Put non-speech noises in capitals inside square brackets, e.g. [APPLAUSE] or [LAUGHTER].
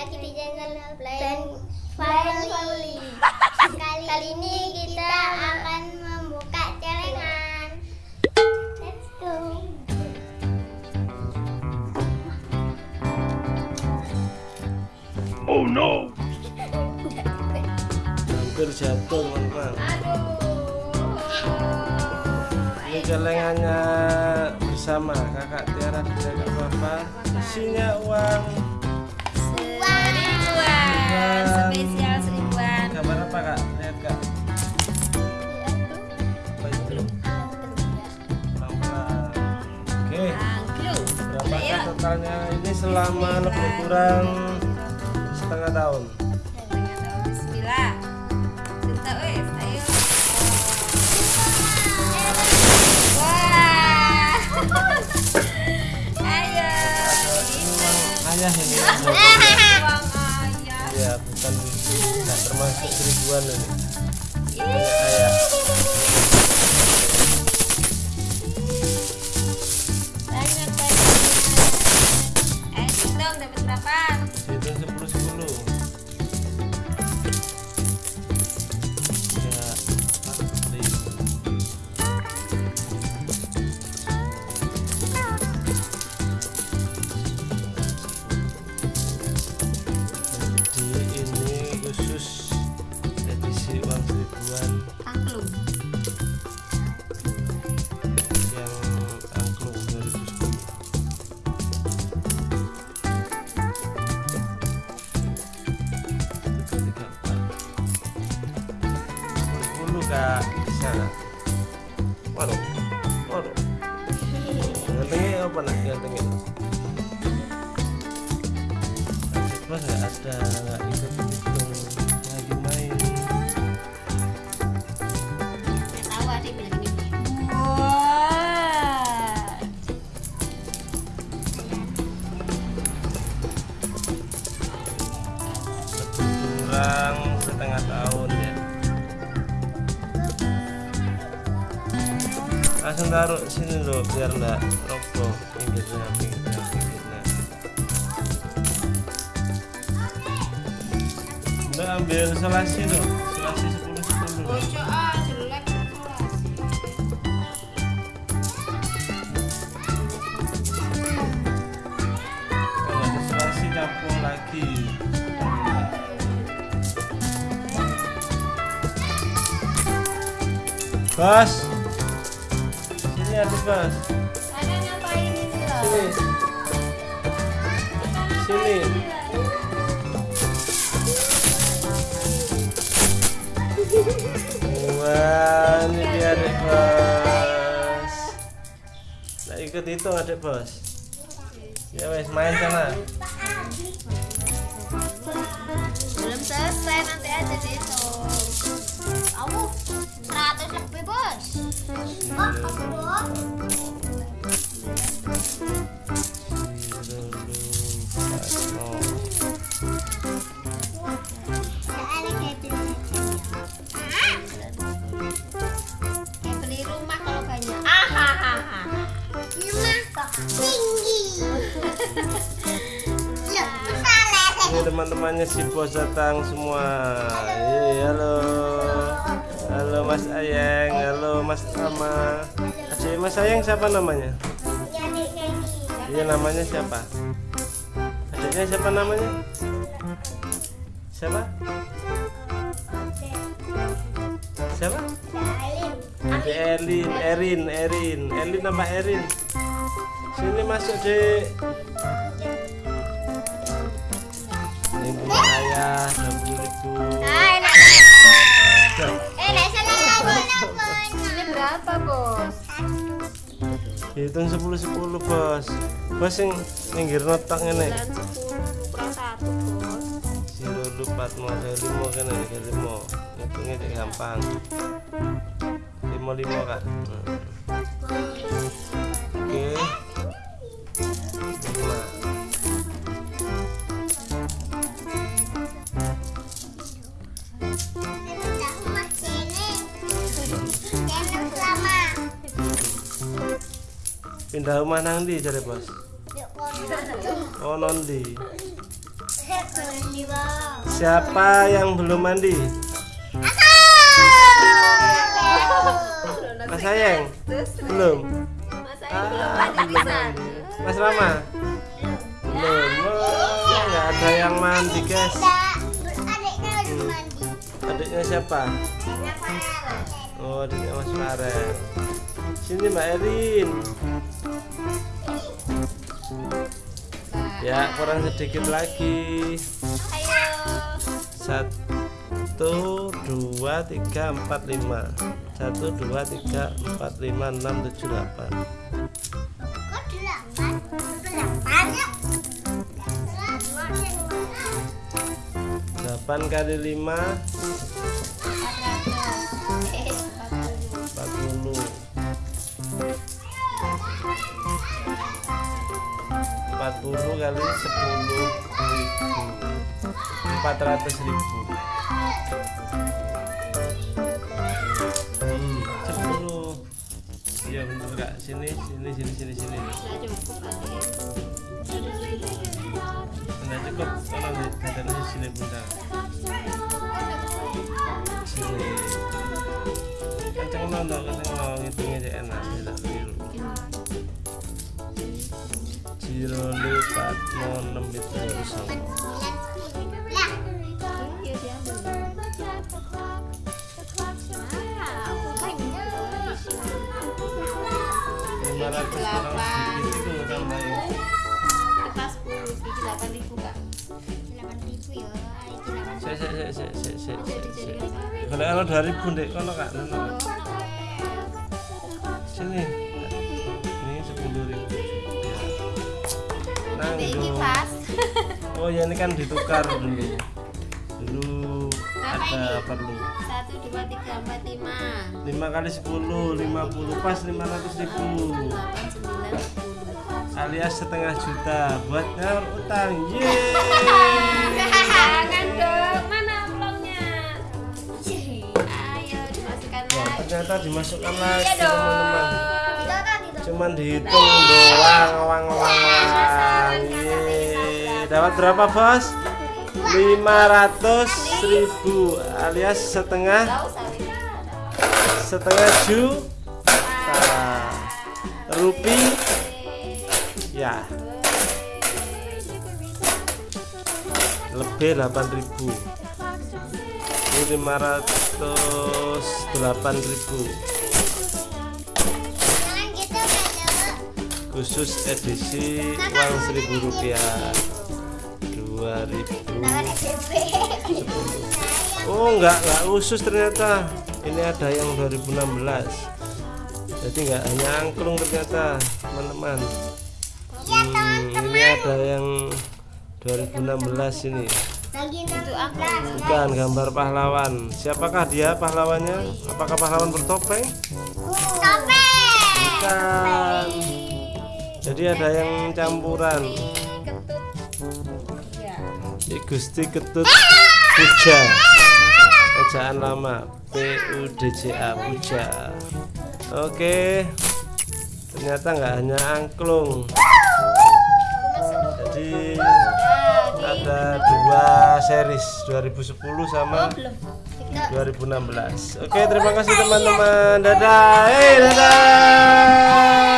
lagi di channel Plan Family. Kali, Kali ini kita akan membuka celengan. Let's go. Oh no. Hampir jatuh teman-teman. Ini celengannya bersama kakak Tiara dan kakak Papa. Isinya uang Spesial seribuan. gambar apa kak lihat kak apa itu pelan-pelan oke Angklung. berapakah totalnya ini selama lebih kurang setengah tahun Bismillah. Cinta wes, ayo. Wah. [LAUGHS] Ayo. ayah ini Uang ayah. Bukan tidak termasuk seribuan ini. Punya ayah kak bisa. Waduh waduh. Gantengnya apa nak? Gantengnya? Mas nggak ada nggak ikut langsung taruh sini loh biar enggak roboh. Pinggirnya pinggirnya pinggirnya udah ambil selasi loh selasi 10 10 loh Ojo jelek kalau ada selasi campur lagi. Bos sini habis bos Ada ngapain ini loh? sini. Sini. wah ini dia adik bos nah ikut hitung adik bos. Ya wes main sana Belum selesai nanti aja dihitung. Kamu 100 lebih bos. Oh, aku. Ini teman-temannya si bos datang semua. Yeay, halo. Halo Mas Ayeng, halo Mas Tama. Adik Mas Ayeng siapa namanya? Ya. Iya namanya siapa? Adiknya siapa namanya? Siapa? Siapa? Adik Erin, Erin, Erin, Erin apa Erin? Sini masuk dek. Punya ayah, dua puluh Hitung sepuluh sepuluh bos. Bos yang minggir notak ini. 10 kurang 1, Bos. Zero lupat mau ada limo kan limo. Hitungnya cek gampang. Limo limo kak. Hmm. Oke. Pindah rumah nang di cari bos. Kono. Oh nondi. Bang. Siapa yang belum mandi? Mas Sayang belum Mas Ayang belum Ah, belum mandi. Mas Rama belum oh, nggak ada yang mandi guys adiknya lagi mandi adiknya siapa oh adiknya Mas Farel sini Mbak Erin ya kurang sedikit lagi. Satu dua tiga empat lima. Satu dua tiga empat lima enam tujuh delapan. Delapan kali lima 40 kali 10 ribu 400 ribu hmm, 10 ya enggak sini sini sini sini sini. Enggak cukup kalau di sini sini bunda sini. Kan kenceng nonton kenceng nonton itu enak tidak keliru dilipat monem itu sama delapan delapan ribu kak delapan ribu ya saya saya saya saya saya kalau dari ribu kalau kak sini nang oh ya ini kan ditukar [LAUGHS] dulu dulu ada perlu. Satu dua tiga empat lima. Lima kali sepuluh lima puluh. Pas lima ratus eh, kan ribu. alias setengah juta buat nyaur utang. Jangan dong. Mana vlognya ayo dimasukkan lagi. ternyata dimasukkan iya lagi teman-teman. Cuman dihitung doang, wang wang wang. Yeay. Dapat berapa bos? 500 ribu alias setengah. Setengah juta rupiah ya. Lebih 8000 ini 508.000 khusus edisi uang 1000 rupiah. 2000 Jangan SMP Oh enggak enggak khusus ternyata. Ini ada yang 2016 jadi enggak hanya angklung ternyata teman-teman. Hmm, ini ada yang 2016 ini. Bukan gambar pahlawan. Siapakah dia pahlawannya? Apakah pahlawan bertopeng? Topeng jadi ada yang campuran. Ya. Gusti Ketut Puja. Ejaan lama. P U D J A Puja. Oke. Ternyata nggak hanya angklung. Jadi ada dua series 2010 sama 2016 oke terima kasih teman-teman. Dadah. Hey dadah